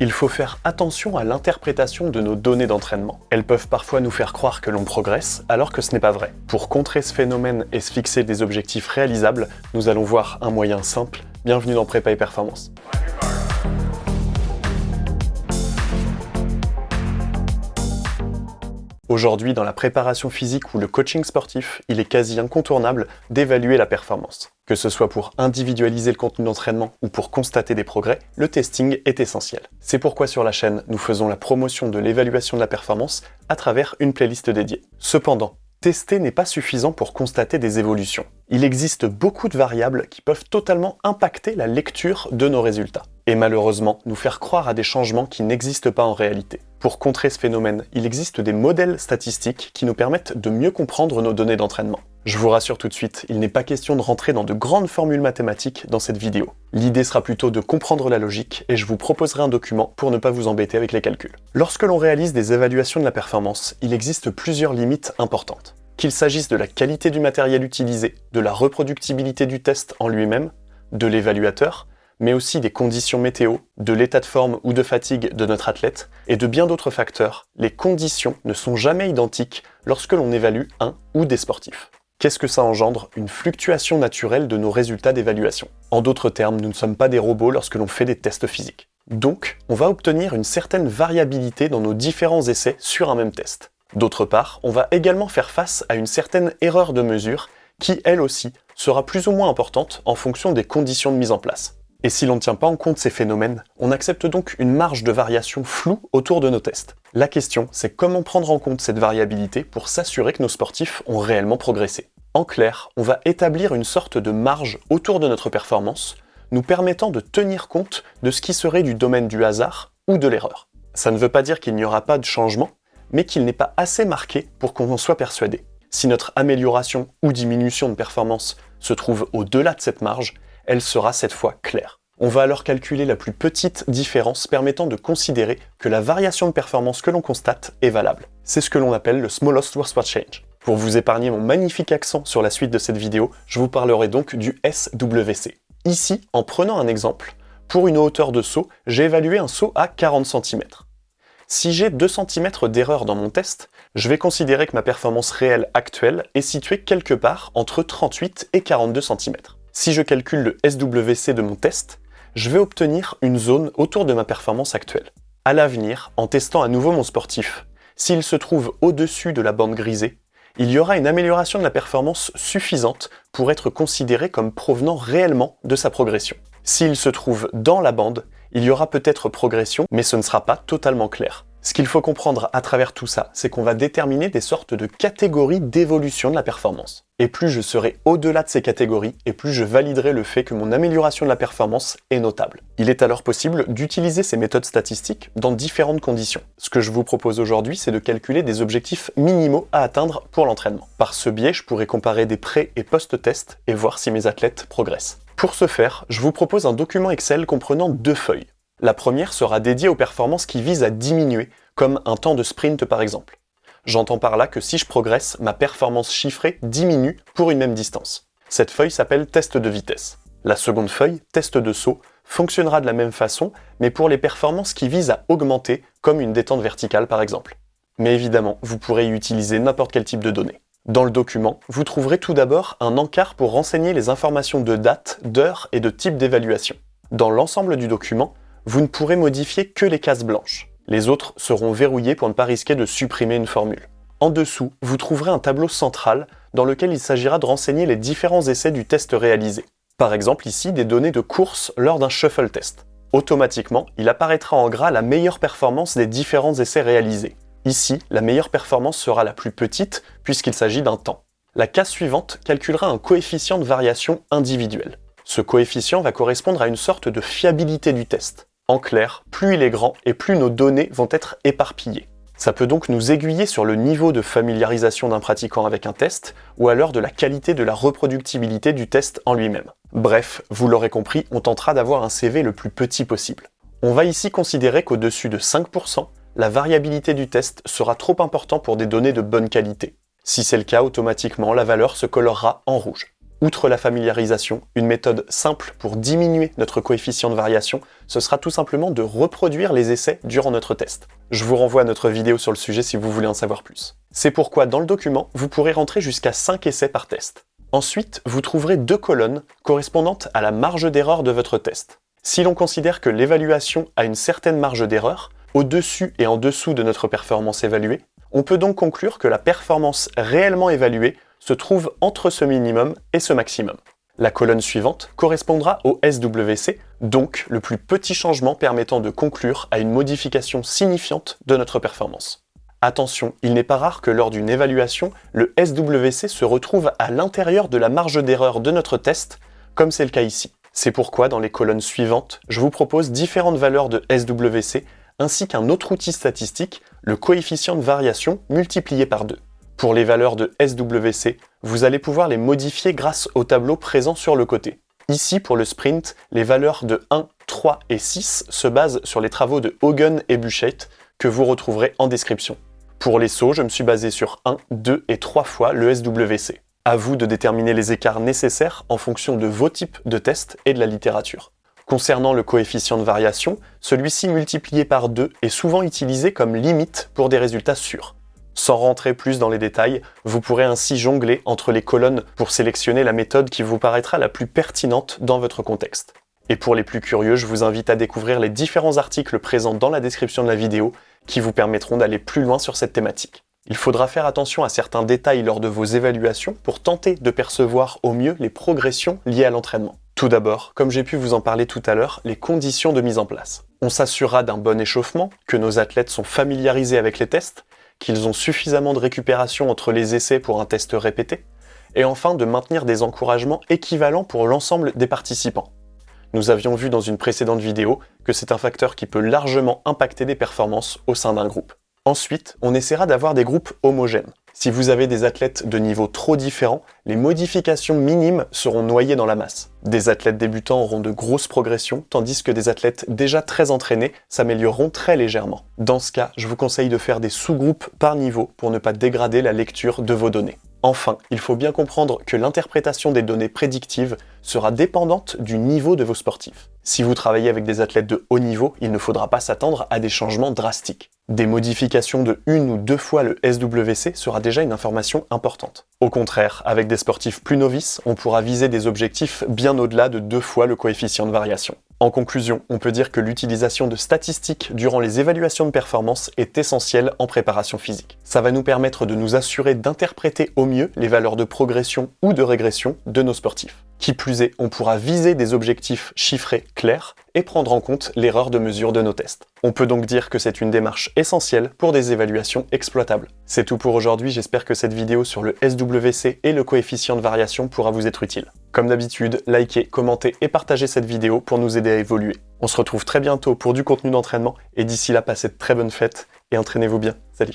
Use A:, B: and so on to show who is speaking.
A: Il faut faire attention à l'interprétation de nos données d'entraînement. Elles peuvent parfois nous faire croire que l'on progresse, alors que ce n'est pas vrai. Pour contrer ce phénomène et se fixer des objectifs réalisables, nous allons voir un moyen simple. Bienvenue dans Prépa et Performance. Aujourd'hui, dans la préparation physique ou le coaching sportif, il est quasi incontournable d'évaluer la performance. Que ce soit pour individualiser le contenu d'entraînement ou pour constater des progrès, le testing est essentiel. C'est pourquoi sur la chaîne, nous faisons la promotion de l'évaluation de la performance à travers une playlist dédiée. Cependant, tester n'est pas suffisant pour constater des évolutions. Il existe beaucoup de variables qui peuvent totalement impacter la lecture de nos résultats et malheureusement nous faire croire à des changements qui n'existent pas en réalité. Pour contrer ce phénomène, il existe des modèles statistiques qui nous permettent de mieux comprendre nos données d'entraînement. Je vous rassure tout de suite, il n'est pas question de rentrer dans de grandes formules mathématiques dans cette vidéo. L'idée sera plutôt de comprendre la logique et je vous proposerai un document pour ne pas vous embêter avec les calculs. Lorsque l'on réalise des évaluations de la performance, il existe plusieurs limites importantes. Qu'il s'agisse de la qualité du matériel utilisé, de la reproductibilité du test en lui-même, de l'évaluateur, mais aussi des conditions météo, de l'état de forme ou de fatigue de notre athlète, et de bien d'autres facteurs, les conditions ne sont jamais identiques lorsque l'on évalue un ou des sportifs. Qu'est-ce que ça engendre Une fluctuation naturelle de nos résultats d'évaluation? En d'autres termes, nous ne sommes pas des robots lorsque l'on fait des tests physiques. Donc, on va obtenir une certaine variabilité dans nos différents essais sur un même test. D'autre part, on va également faire face à une certaine erreur de mesure qui, elle aussi, sera plus ou moins importante en fonction des conditions de mise en place. Et si l'on ne tient pas en compte ces phénomènes, on accepte donc une marge de variation floue autour de nos tests. La question, c'est comment prendre en compte cette variabilité pour s'assurer que nos sportifs ont réellement progressé. En clair, on va établir une sorte de marge autour de notre performance, nous permettant de tenir compte de ce qui serait du domaine du hasard ou de l'erreur. Ça ne veut pas dire qu'il n'y aura pas de changement, mais qu'il n'est pas assez marqué pour qu'on en soit persuadé. Si notre amélioration ou diminution de performance se trouve au-delà de cette marge, elle sera cette fois claire. On va alors calculer la plus petite différence permettant de considérer que la variation de performance que l'on constate est valable. C'est ce que l'on appelle le smallest worst change. Pour vous épargner mon magnifique accent sur la suite de cette vidéo, je vous parlerai donc du SWC. Ici, en prenant un exemple, pour une hauteur de saut, j'ai évalué un saut à 40 cm. Si j'ai 2 cm d'erreur dans mon test, je vais considérer que ma performance réelle actuelle est située quelque part entre 38 et 42 cm. Si je calcule le SWC de mon test, je vais obtenir une zone autour de ma performance actuelle. À l'avenir, en testant à nouveau mon sportif, s'il se trouve au-dessus de la bande grisée, il y aura une amélioration de la performance suffisante pour être considéré comme provenant réellement de sa progression. S'il se trouve dans la bande, il y aura peut-être progression, mais ce ne sera pas totalement clair. Ce qu'il faut comprendre à travers tout ça, c'est qu'on va déterminer des sortes de catégories d'évolution de la performance. Et plus je serai au-delà de ces catégories, et plus je validerai le fait que mon amélioration de la performance est notable. Il est alors possible d'utiliser ces méthodes statistiques dans différentes conditions. Ce que je vous propose aujourd'hui, c'est de calculer des objectifs minimaux à atteindre pour l'entraînement. Par ce biais, je pourrais comparer des pré- et post-tests et voir si mes athlètes progressent. Pour ce faire, je vous propose un document Excel comprenant deux feuilles. La première sera dédiée aux performances qui visent à diminuer, comme un temps de sprint par exemple. J'entends par là que si je progresse, ma performance chiffrée diminue pour une même distance. Cette feuille s'appelle test de vitesse. La seconde feuille, test de saut, fonctionnera de la même façon, mais pour les performances qui visent à augmenter, comme une détente verticale par exemple. Mais évidemment, vous pourrez y utiliser n'importe quel type de données. Dans le document, vous trouverez tout d'abord un encart pour renseigner les informations de date, d'heure et de type d'évaluation. Dans l'ensemble du document, vous ne pourrez modifier que les cases blanches. Les autres seront verrouillées pour ne pas risquer de supprimer une formule. En dessous, vous trouverez un tableau central dans lequel il s'agira de renseigner les différents essais du test réalisé. Par exemple ici, des données de course lors d'un shuffle test. Automatiquement, il apparaîtra en gras la meilleure performance des différents essais réalisés. Ici, la meilleure performance sera la plus petite puisqu'il s'agit d'un temps. La case suivante calculera un coefficient de variation individuel. Ce coefficient va correspondre à une sorte de fiabilité du test. En clair, plus il est grand et plus nos données vont être éparpillées. Ça peut donc nous aiguiller sur le niveau de familiarisation d'un pratiquant avec un test, ou alors de la qualité de la reproductibilité du test en lui-même. Bref, vous l'aurez compris, on tentera d'avoir un CV le plus petit possible. On va ici considérer qu'au-dessus de 5%, la variabilité du test sera trop important pour des données de bonne qualité. Si c'est le cas, automatiquement, la valeur se colorera en rouge. Outre la familiarisation, une méthode simple pour diminuer notre coefficient de variation, ce sera tout simplement de reproduire les essais durant notre test. Je vous renvoie à notre vidéo sur le sujet si vous voulez en savoir plus. C'est pourquoi dans le document, vous pourrez rentrer jusqu'à 5 essais par test. Ensuite, vous trouverez deux colonnes correspondantes à la marge d'erreur de votre test. Si l'on considère que l'évaluation a une certaine marge d'erreur, au-dessus et en dessous de notre performance évaluée, on peut donc conclure que la performance réellement évaluée se trouve entre ce minimum et ce maximum. La colonne suivante correspondra au SWC, donc le plus petit changement permettant de conclure à une modification signifiante de notre performance. Attention, il n'est pas rare que lors d'une évaluation, le SWC se retrouve à l'intérieur de la marge d'erreur de notre test, comme c'est le cas ici. C'est pourquoi dans les colonnes suivantes, je vous propose différentes valeurs de SWC, ainsi qu'un autre outil statistique, le coefficient de variation multiplié par 2. Pour les valeurs de SWC, vous allez pouvoir les modifier grâce au tableau présent sur le côté. Ici, pour le sprint, les valeurs de 1, 3 et 6 se basent sur les travaux de Hogan et Buchheit, que vous retrouverez en description. Pour les sauts, je me suis basé sur 1, 2 et 3 fois le SWC. À vous de déterminer les écarts nécessaires en fonction de vos types de tests et de la littérature. Concernant le coefficient de variation, celui-ci multiplié par 2 est souvent utilisé comme limite pour des résultats sûrs. Sans rentrer plus dans les détails, vous pourrez ainsi jongler entre les colonnes pour sélectionner la méthode qui vous paraîtra la plus pertinente dans votre contexte. Et pour les plus curieux, je vous invite à découvrir les différents articles présents dans la description de la vidéo qui vous permettront d'aller plus loin sur cette thématique. Il faudra faire attention à certains détails lors de vos évaluations pour tenter de percevoir au mieux les progressions liées à l'entraînement. Tout d'abord, comme j'ai pu vous en parler tout à l'heure, les conditions de mise en place. On s'assurera d'un bon échauffement, que nos athlètes sont familiarisés avec les tests, qu'ils ont suffisamment de récupération entre les essais pour un test répété, et enfin de maintenir des encouragements équivalents pour l'ensemble des participants. Nous avions vu dans une précédente vidéo que c'est un facteur qui peut largement impacter des performances au sein d'un groupe. Ensuite, on essaiera d'avoir des groupes homogènes. Si vous avez des athlètes de niveaux trop différents, les modifications minimes seront noyées dans la masse. Des athlètes débutants auront de grosses progressions, tandis que des athlètes déjà très entraînés s'amélioreront très légèrement. Dans ce cas, je vous conseille de faire des sous-groupes par niveau pour ne pas dégrader la lecture de vos données. Enfin, il faut bien comprendre que l'interprétation des données prédictives sera dépendante du niveau de vos sportifs. Si vous travaillez avec des athlètes de haut niveau, il ne faudra pas s'attendre à des changements drastiques. Des modifications de une ou deux fois le SWC sera déjà une information importante. Au contraire, avec des sportifs plus novices, on pourra viser des objectifs bien au-delà de deux fois le coefficient de variation. En conclusion, on peut dire que l'utilisation de statistiques durant les évaluations de performance est essentielle en préparation physique. Ça va nous permettre de nous assurer d'interpréter au mieux les valeurs de progression ou de régression de nos sportifs. Qui plus est, on pourra viser des objectifs chiffrés clairs et prendre en compte l'erreur de mesure de nos tests. On peut donc dire que c'est une démarche essentielle pour des évaluations exploitables. C'est tout pour aujourd'hui, j'espère que cette vidéo sur le SWC et le coefficient de variation pourra vous être utile. Comme d'habitude, likez, commentez et partagez cette vidéo pour nous aider à évoluer. On se retrouve très bientôt pour du contenu d'entraînement et d'ici là, passez de très bonnes fêtes et entraînez-vous bien. Salut